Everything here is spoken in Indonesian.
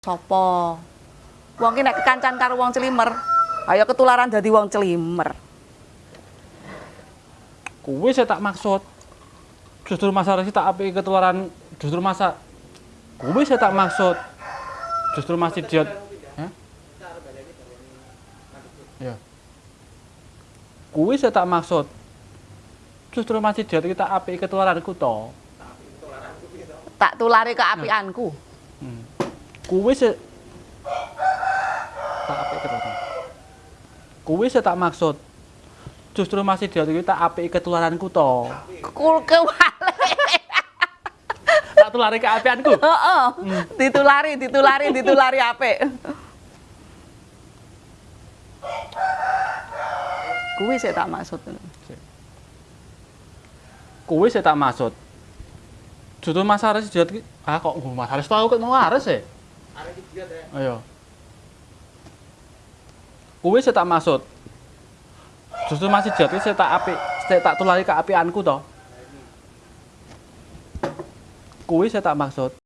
Sopo? Wong ki nek kekancan karo wong celimer, ayo ketularan dadi wong celimer. Kuwi saya tak maksud. Justru masa resi tak api ketularan justru masa kuwi saya tak maksud. Justru masih diet. Hah? Ya. Kuwi saya tak maksud. Justru masih diet kita api ketularanku to. Tak tulari keapianku. Hmm. Kuwi se tak api ketularan. Kuwi saya tak maksud. Justru masih diet kita api ketularanku to. Kul kewale. Tak tulari keapianku. Heeh. Ditulari, ditulari, ditulari apik. Kuwi sik tak maksud. Kuwi saya tak maksud. Justru Mas Haris ki ah kok Mas Haris tau kok mau Haris ya? Ayo. Kuwi saya tak maksud. Justru masih ki saya tak apik, saya tak tulari keapianku toh. Kuwi saya tak maksud.